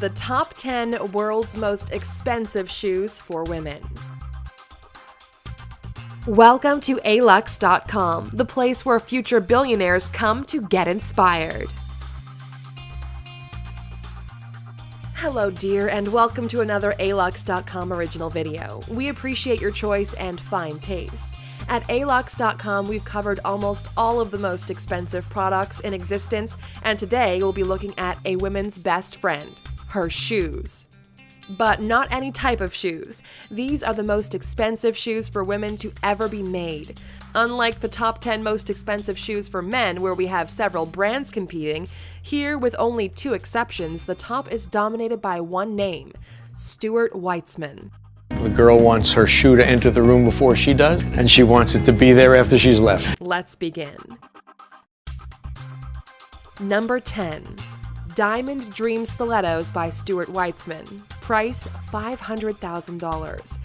the top 10 world's most expensive shoes for women. Welcome to alux.com, the place where future billionaires come to get inspired. Hello, dear, and welcome to another alux.com original video. We appreciate your choice and fine taste. At alux.com, we've covered almost all of the most expensive products in existence, and today we'll be looking at a woman's best friend, her shoes. But not any type of shoes. These are the most expensive shoes for women to ever be made. Unlike the top 10 most expensive shoes for men, where we have several brands competing, here, with only two exceptions, the top is dominated by one name Stuart Weitzman. The girl wants her shoe to enter the room before she does, and she wants it to be there after she's left. Let's begin. Number 10. Diamond Dream Stilettos by Stuart Weitzman. Price $500,000.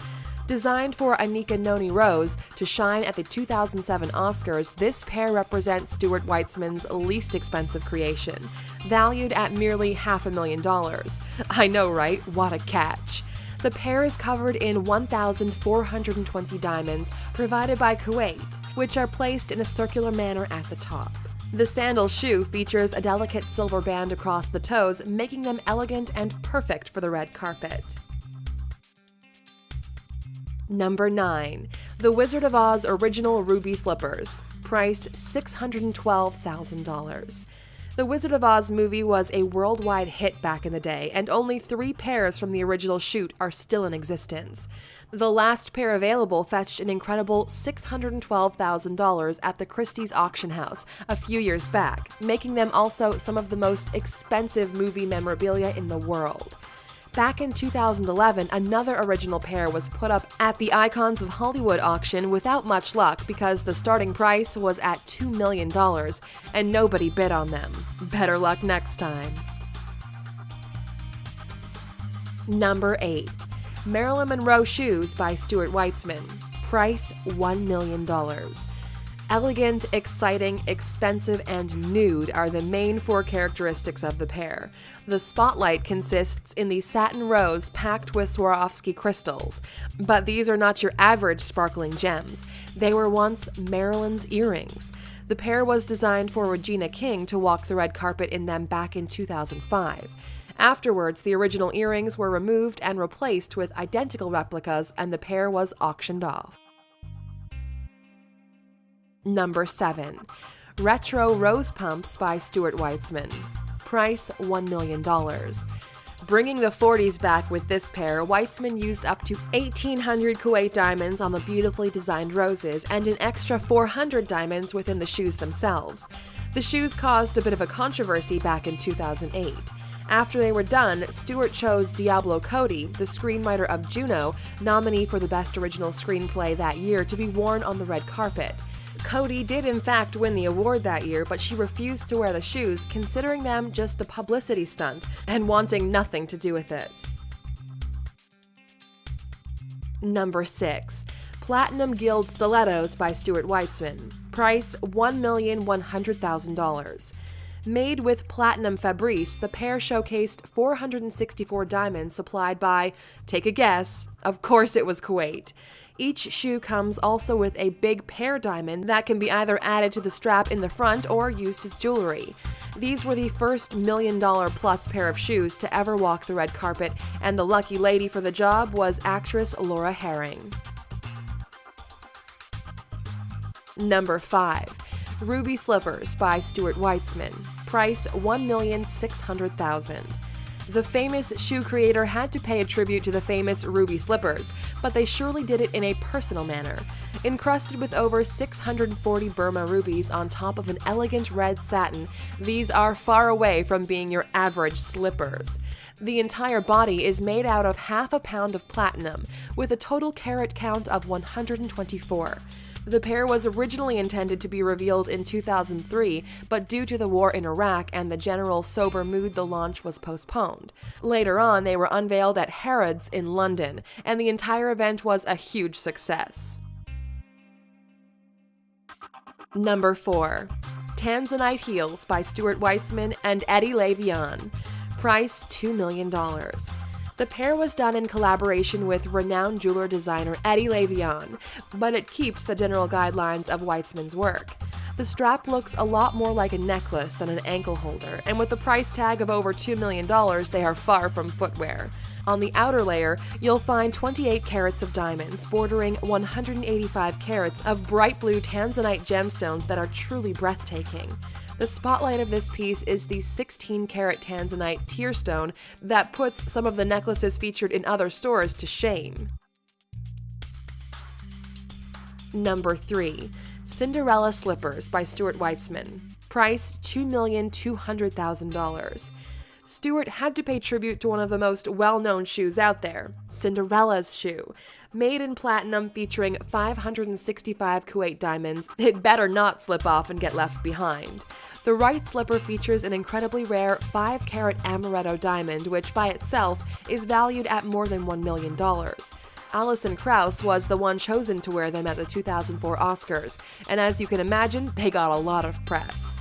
Designed for Anika Noni Rose to shine at the 2007 Oscars, this pair represents Stuart Weitzman's least expensive creation, valued at merely half a million dollars. I know, right? What a catch. The pair is covered in 1,420 diamonds provided by Kuwait, which are placed in a circular manner at the top. The sandal shoe features a delicate silver band across the toes, making them elegant and perfect for the red carpet. Number 9. The Wizard of Oz Original Ruby Slippers. Price $612,000. The Wizard of Oz movie was a worldwide hit back in the day, and only three pairs from the original shoot are still in existence. The last pair available fetched an incredible $612,000 at the Christie's auction house a few years back, making them also some of the most expensive movie memorabilia in the world. Back in 2011, another original pair was put up at the Icons of Hollywood auction without much luck because the starting price was at $2 million and nobody bid on them. Better luck next time. Number 8. Marilyn Monroe Shoes by Stuart Weitzman. Price $1 million. Elegant, exciting, expensive, and nude are the main four characteristics of the pair. The spotlight consists in the satin rose packed with Swarovski crystals, but these are not your average sparkling gems. They were once Marilyn's earrings. The pair was designed for Regina King to walk the red carpet in them back in 2005. Afterwards, the original earrings were removed and replaced with identical replicas, and the pair was auctioned off. Number 7. Retro Rose Pumps by Stuart Weitzman. Price $1 million. Bringing the 40s back with this pair, Weitzman used up to 1,800 Kuwait diamonds on the beautifully designed roses and an extra 400 diamonds within the shoes themselves. The shoes caused a bit of a controversy back in 2008. After they were done, Stuart chose Diablo Cody, the screenwriter of Juno, nominee for the Best Original Screenplay that year, to be worn on the red carpet. Cody did in fact win the award that year, but she refused to wear the shoes, considering them just a publicity stunt and wanting nothing to do with it. Number 6. Platinum Guild Stilettos by Stuart Weitzman. Price $1,100,000. Made with platinum Fabrice, the pair showcased 464 diamonds supplied by, take a guess, of course it was Kuwait. Each shoe comes also with a big pear diamond that can be either added to the strap in the front or used as jewelry. These were the first million dollar plus pair of shoes to ever walk the red carpet, and the lucky lady for the job was actress Laura Harring. Number 5. Ruby Slippers by Stuart Weitzman. Price $1,600,000. The famous shoe creator had to pay a tribute to the famous ruby slippers, but they surely did it in a personal manner. Encrusted with over 640 Burma rubies on top of an elegant red satin, these are far away from being your average slippers. The entire body is made out of half a pound of platinum, with a total carat count of 124. The pair was originally intended to be revealed in 2003, but due to the war in Iraq and the general sober mood, the launch was postponed. Later on, they were unveiled at Harrods in London, and the entire event was a huge success. Number 4. Tanzanite Heels by Stuart Weitzman and Eddie Levian. Price $2 million. The pair was done in collaboration with renowned jeweler designer Eddie Levian, but it keeps the general guidelines of Weitzman's work. The strap looks a lot more like a necklace than an ankle holder, and with the price tag of over $2 million, they are far from footwear. On the outer layer, you'll find 28 carats of diamonds, bordering 185 carats of bright blue tanzanite gemstones that are truly breathtaking. The spotlight of this piece is the 16 carat tanzanite tear stone that puts some of the necklaces featured in other stores to shame. Number 3. Cinderella Slippers by Stuart Weitzman. Price $2,200,000. Stuart had to pay tribute to one of the most well known shoes out there Cinderella's shoe. Made in platinum featuring 565 Kuwait diamonds, it better not slip off and get left behind. The right slipper features an incredibly rare 5 carat amaretto diamond, which by itself is valued at more than $1 million. Alison Krauss was the one chosen to wear them at the 2004 Oscars, and as you can imagine, they got a lot of press.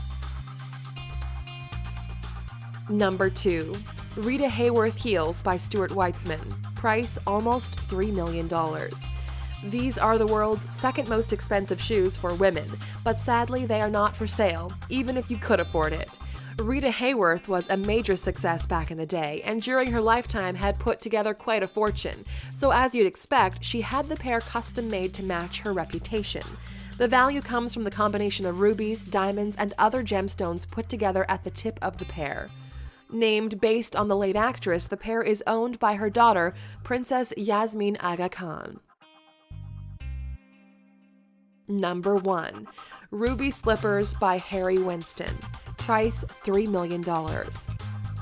Number 2. Rita Hayworth Heels by Stuart Weitzman. Price almost $3 million. These are the world's second most expensive shoes for women, but sadly they are not for sale, even if you could afford it. Rita Hayworth was a major success back in the day, and during her lifetime had put together quite a fortune, so as you'd expect, she had the pair custom made to match her reputation. The value comes from the combination of rubies, diamonds, and other gemstones put together at the tip of the pair. Named based on the late actress, the pair is owned by her daughter, Princess Yasmin Aga Khan. Number 1. Ruby Slippers by Harry Winston. Price $3 million.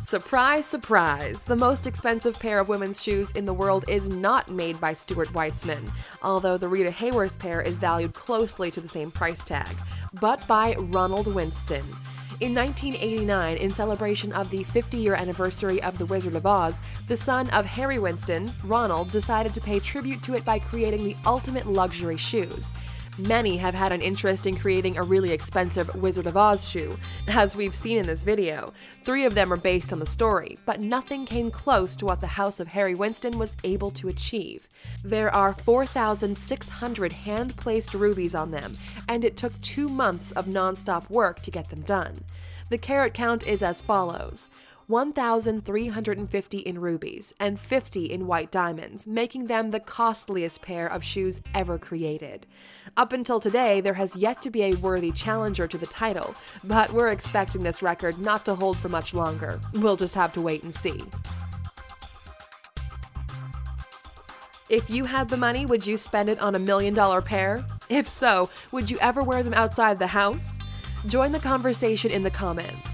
Surprise, surprise! The most expensive pair of women's shoes in the world is not made by Stuart Weitzman, although the Rita Hayworth pair is valued closely to the same price tag, but by Ronald Winston. In 1989, in celebration of the 50 year anniversary of The Wizard of Oz, the son of Harry Winston, Ronald, decided to pay tribute to it by creating the ultimate luxury shoes. Many have had an interest in creating a really expensive Wizard of Oz shoe, as we've seen in this video. Three of them are based on the story, but nothing came close to what the House of Harry Winston was able to achieve. There are 4,600 hand placed rubies on them, and it took two months of non stop work to get them done. The carat count is as follows 1,350 in rubies and 50 in white diamonds, making them the costliest pair of shoes ever created. Up until today, there has yet to be a worthy challenger to the title, but we're expecting this record not to hold for much longer. We'll just have to wait and see. If you had the money, would you spend it on a million dollar pair? If so, would you ever wear them outside the house? Join the conversation in the comments.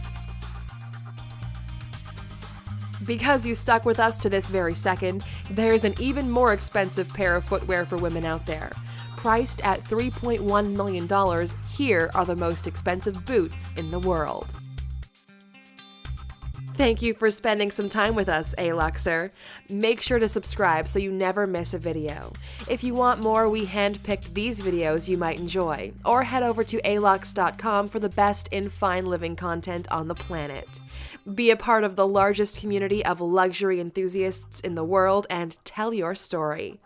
Because you stuck with us to this very second, there's an even more expensive pair of footwear for women out there. Priced at $3.1 million, here are the most expensive boots in the world. Thank you for spending some time with us, Aluxer. Make sure to subscribe so you never miss a video. If you want more, we handpicked these videos you might enjoy, or head over to alux.com for the best in fine living content on the planet. Be a part of the largest community of luxury enthusiasts in the world and tell your story.